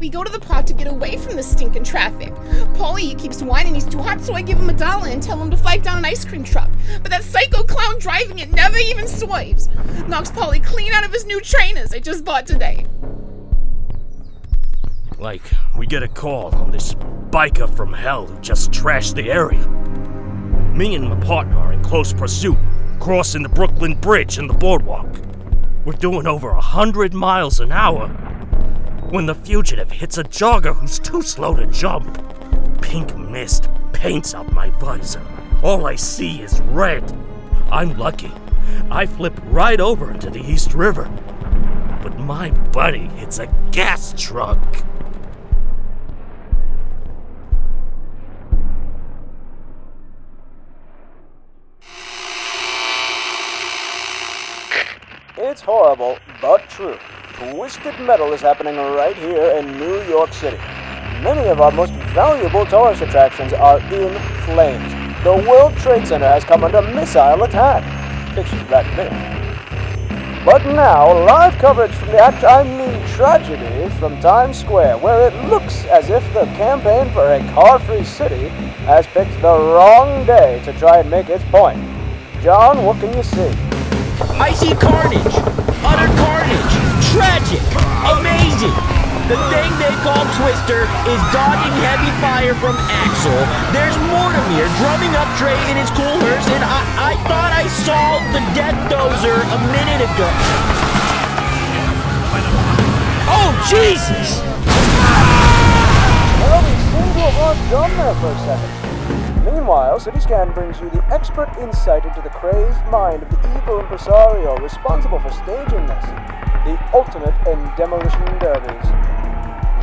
We go to the park to get away from the stinking traffic. Paulie keeps whining he's too hot, so I give him a dollar and tell him to flag down an ice cream truck. But that psycho clown driving it never even swerves. Knocks Paulie clean out of his new trainers I just bought today. Like, we get a call on this biker from hell who just trashed the area. Me and my partner are in close pursuit, crossing the Brooklyn Bridge and the boardwalk. We're doing over a hundred miles an hour when the fugitive hits a jogger who's too slow to jump. Pink mist paints up my visor. All I see is red. I'm lucky. I flip right over into the East River. But my buddy hits a gas truck. It's horrible, but true. Twisted Metal is happening right here in New York City. Many of our most valuable tourist attractions are in flames. The World Trade Center has come under missile attack. Picture that there. But now, live coverage from the act I mean tragedy from Times Square, where it looks as if the campaign for a car-free city has picked the wrong day to try and make its point. John, what can you see? I see carnage, utter carnage, tragic, amazing. The thing they call Twister is dodging heavy fire from Axel. There's Mortimer drumming up Trey in his cool hearse, and I, I thought I saw the Death Dozer a minute ago. Oh, Jesus! Well, we seem to have John there for a second. Meanwhile, CityScan brings you the expert insight into the crazed mind of the evil impresario responsible for staging this, the ultimate in demolition derbies.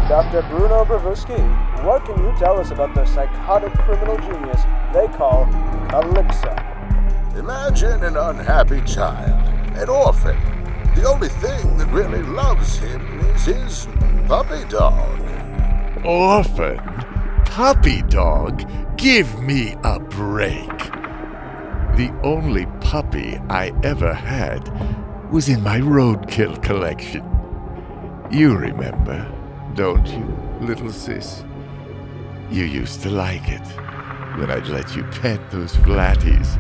Dr. Bruno Bravusky, what can you tell us about the psychotic criminal genius they call Calypso? Imagine an unhappy child, an orphan. The only thing that really loves him is his puppy dog. Orphan? Puppy dog? Give me a break. The only puppy I ever had was in my roadkill collection. You remember, don't you, little sis? You used to like it when I'd let you pet those flatties.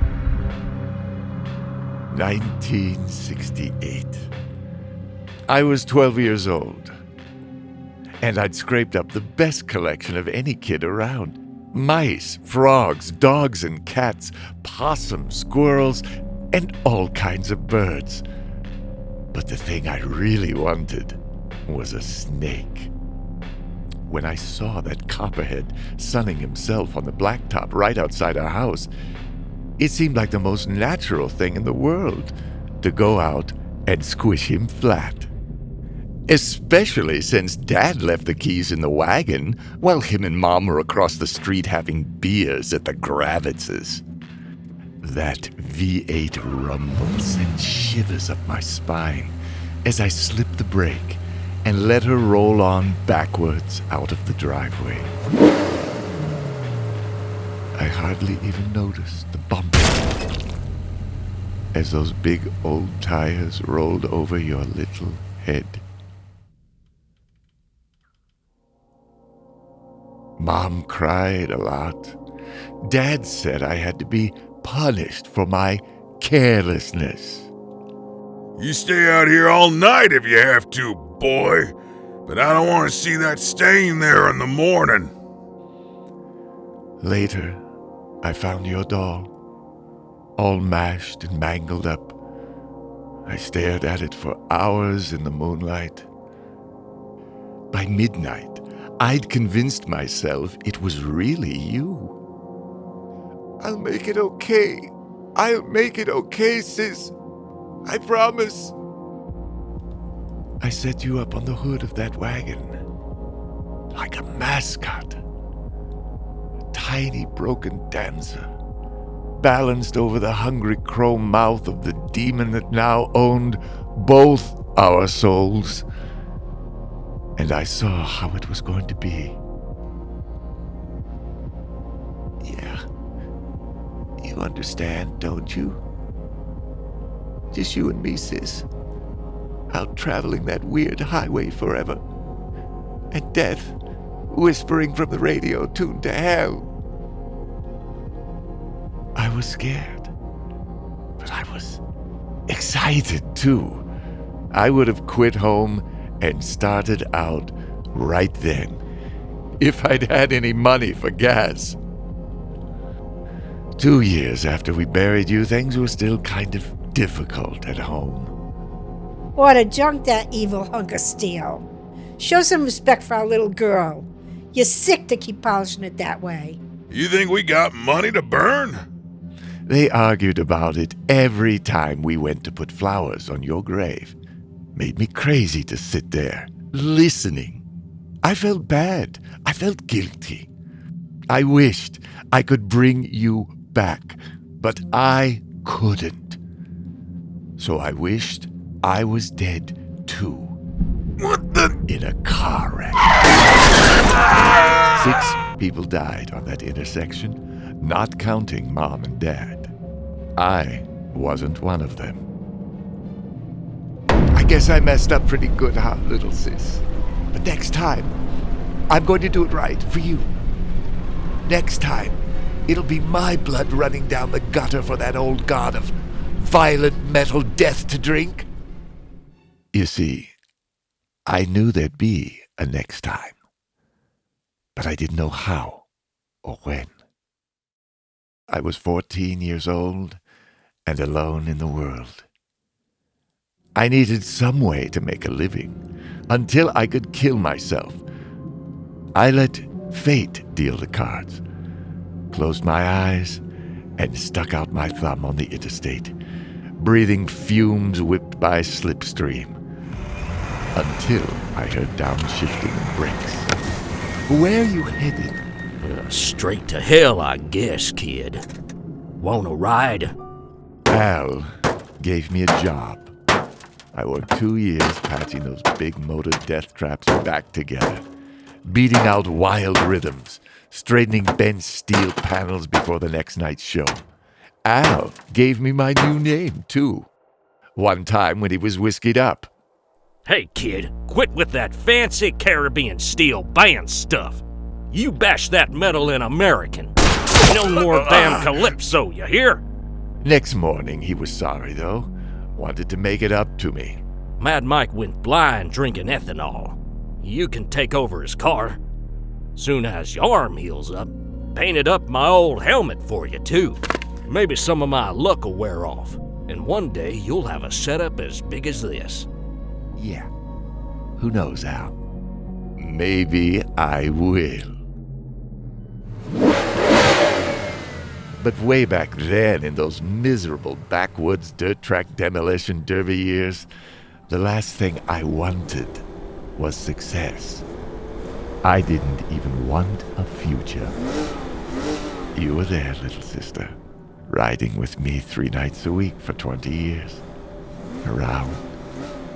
1968. I was 12 years old, and I'd scraped up the best collection of any kid around mice, frogs, dogs and cats, possums, squirrels, and all kinds of birds. But the thing I really wanted was a snake. When I saw that copperhead sunning himself on the blacktop right outside our house, it seemed like the most natural thing in the world to go out and squish him flat. Especially since Dad left the keys in the wagon while him and Mom were across the street having beers at the Gravitzes. That V8 rumble sent shivers up my spine as I slipped the brake and let her roll on backwards out of the driveway. I hardly even noticed the bump as those big old tires rolled over your little head. Mom cried a lot. Dad said I had to be punished for my carelessness. You stay out here all night if you have to, boy. But I don't want to see that stain there in the morning. Later, I found your doll, all mashed and mangled up. I stared at it for hours in the moonlight. By midnight, I'd convinced myself it was really you. I'll make it okay. I'll make it okay, sis. I promise. I set you up on the hood of that wagon. Like a mascot. A tiny broken dancer. Balanced over the hungry chrome mouth of the demon that now owned both our souls and I saw how it was going to be. You understand, don't you? Just you and me, sis. Out traveling that weird highway forever. and death whispering from the radio tuned to hell. I was scared, but I was excited too. I would have quit home and started out right then if I'd had any money for gas. Two years after we buried you, things were still kind of difficult at home. Ought to junk that evil hunk of steel. Show some respect for our little girl. You're sick to keep polishing it that way. You think we got money to burn? They argued about it every time we went to put flowers on your grave. Made me crazy to sit there, listening. I felt bad. I felt guilty. I wished I could bring you back, but I couldn't. So I wished I was dead too. What the? In a car wreck. Six people died on that intersection, not counting mom and dad. I wasn't one of them. I guess I messed up pretty good, huh, little sis? But next time, I'm going to do it right for you. Next time, it'll be my blood running down the gutter for that old god of violent metal death to drink. You see, I knew there'd be a next time, but I didn't know how or when. I was 14 years old and alone in the world. I needed some way to make a living until I could kill myself. I let fate deal the cards, closed my eyes, and stuck out my thumb on the interstate, breathing fumes whipped by slipstream, until I heard downshifting brakes. Where are you headed? Uh, straight to hell, I guess, kid. Want a ride? Al gave me a job. I worked two years patching those big motor death traps back together, beating out wild rhythms, straightening bent steel panels before the next night's show. Al gave me my new name, too. One time when he was whiskied up. Hey, kid, quit with that fancy Caribbean steel band stuff. You bash that metal in American. No more damn calypso, you hear? Next morning, he was sorry, though. Wanted to make it up to me. Mad Mike went blind drinking ethanol. You can take over his car. Soon as your arm heals up, painted up my old helmet for you, too. Maybe some of my luck will wear off, and one day you'll have a setup as big as this. Yeah. Who knows, Al? Maybe I will. But way back then, in those miserable backwoods dirt track demolition derby years, the last thing I wanted was success. I didn't even want a future. You were there, little sister, riding with me three nights a week for 20 years. Around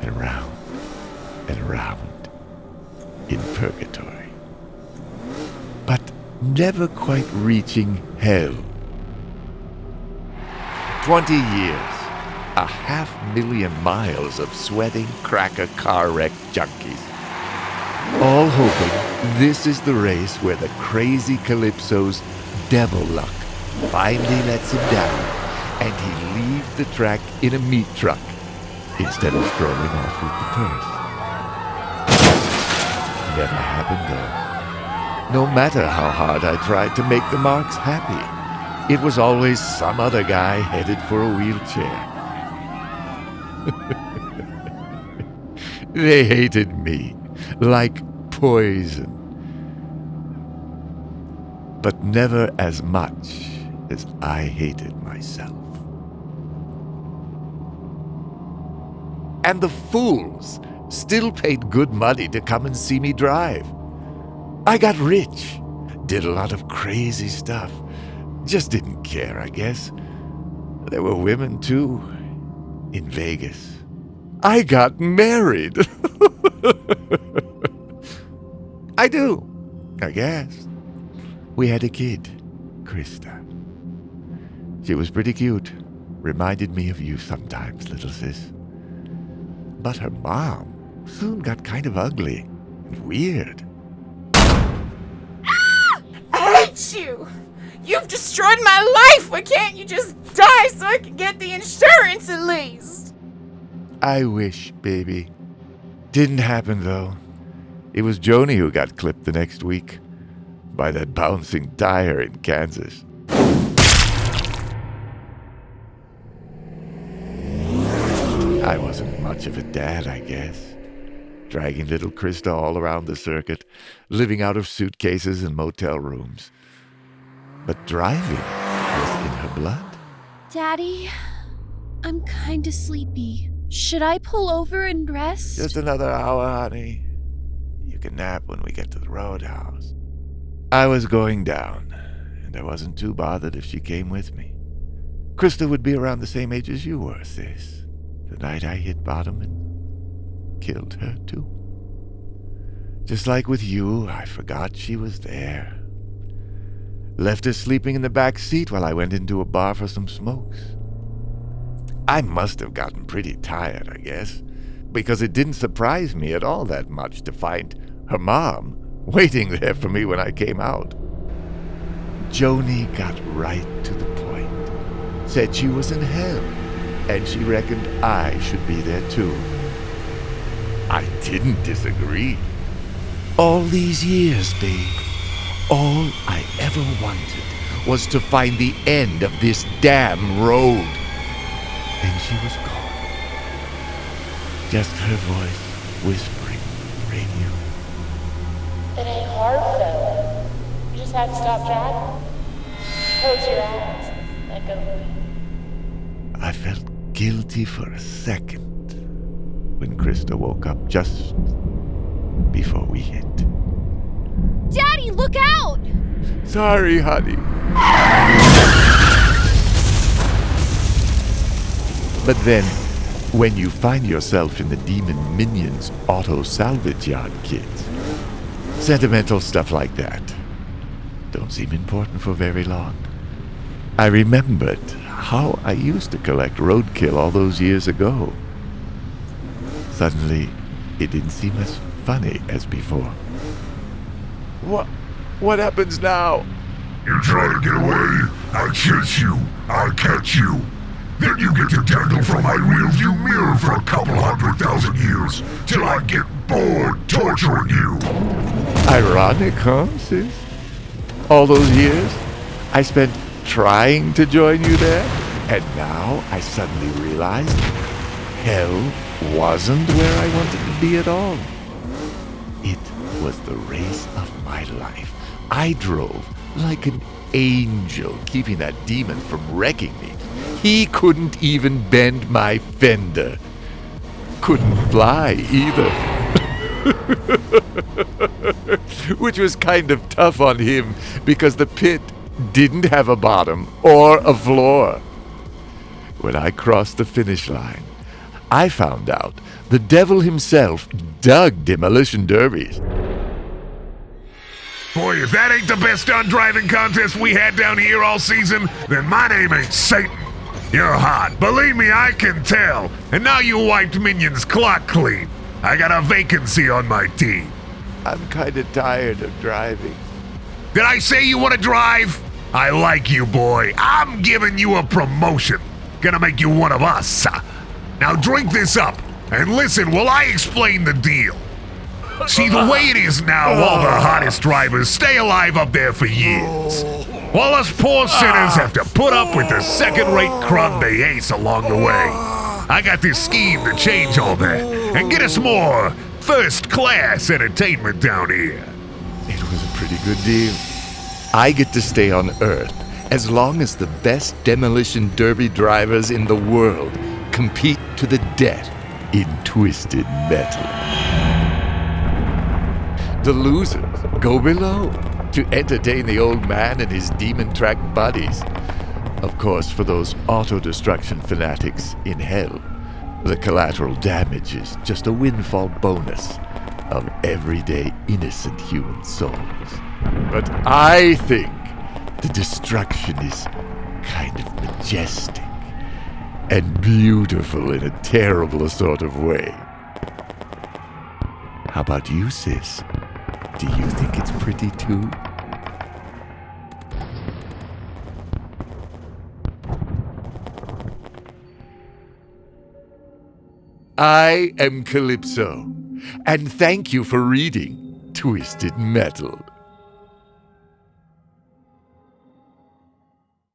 and around and around in purgatory. But never quite reaching hell. 20 years, a half million miles of sweating cracker car wreck junkies. All hoping this is the race where the crazy Calypso's devil luck finally lets him down and he leaves the track in a meat truck instead of strolling off with the purse. Never happened though. No matter how hard I tried to make the marks happy. It was always some other guy headed for a wheelchair. they hated me like poison. But never as much as I hated myself. And the fools still paid good money to come and see me drive. I got rich, did a lot of crazy stuff, just didn't care, I guess. There were women, too, in Vegas. I got married. I do, I guess. We had a kid, Krista. She was pretty cute. Reminded me of you sometimes, little sis. But her mom soon got kind of ugly. And weird. I hate you! You've destroyed my life! Why can't you just die so I can get the insurance at least? I wish, baby. Didn't happen, though. It was Joni who got clipped the next week by that bouncing tire in Kansas. I wasn't much of a dad, I guess. Dragging little Krista all around the circuit, living out of suitcases and motel rooms. But driving was in her blood. Daddy, I'm kinda sleepy. Should I pull over and rest? Just another hour, honey. You can nap when we get to the roadhouse. I was going down, and I wasn't too bothered if she came with me. Krista would be around the same age as you were, sis. The night I hit bottom and killed her, too. Just like with you, I forgot she was there. Left her sleeping in the back seat while I went into a bar for some smokes. I must have gotten pretty tired, I guess, because it didn't surprise me at all that much to find her mom waiting there for me when I came out. Joni got right to the point. Said she was in hell, and she reckoned I should be there too. I didn't disagree. All these years, babe, all I ever wanted was to find the end of this damn road. And she was gone. Just her voice whispering radio. It ain't hard, fella. You just have to stop driving. Close your eyes. Let go. I felt guilty for a second when Krista woke up just before we hit. Daddy, look out! Sorry, honey. But then, when you find yourself in the Demon Minions auto salvage yard, kids, sentimental stuff like that don't seem important for very long. I remembered how I used to collect roadkill all those years ago. Suddenly, it didn't seem as funny as before. What? What happens now? You try to get away, I chase you, I catch you. Then you get to dangle from my rearview mirror for a couple hundred thousand years, till I get bored torturing you. Ironic, huh, sis? All those years I spent trying to join you there, and now I suddenly realized hell wasn't where I wanted to be at all. It was the race of my life. I drove like an angel, keeping that demon from wrecking me. He couldn't even bend my fender. Couldn't fly either. Which was kind of tough on him because the pit didn't have a bottom or a floor. When I crossed the finish line, I found out the devil himself dug demolition derbies. Boy, if that ain't the best stunt driving contest we had down here all season, then my name ain't Satan. You're hot. Believe me, I can tell. And now you wiped Minion's clock clean. I got a vacancy on my team. I'm kind of tired of driving. Did I say you want to drive? I like you, boy. I'm giving you a promotion. Gonna make you one of us. Now drink this up and listen while I explain the deal. See, the way it is now, all the hottest drivers stay alive up there for years. While us poor sinners have to put up with the second rate crud they ace along the way. I got this scheme to change all that and get us more first class entertainment down here. It was a pretty good deal. I get to stay on Earth as long as the best demolition derby drivers in the world compete to the death in twisted metal. The losers go below to entertain the old man and his demon track buddies. Of course, for those auto destruction fanatics in hell, the collateral damage is just a windfall bonus of everyday innocent human souls. But I think the destruction is kind of majestic and beautiful in a terrible sort of way. How about you, sis? Do you think it's pretty too? I am Calypso, and thank you for reading Twisted Metal.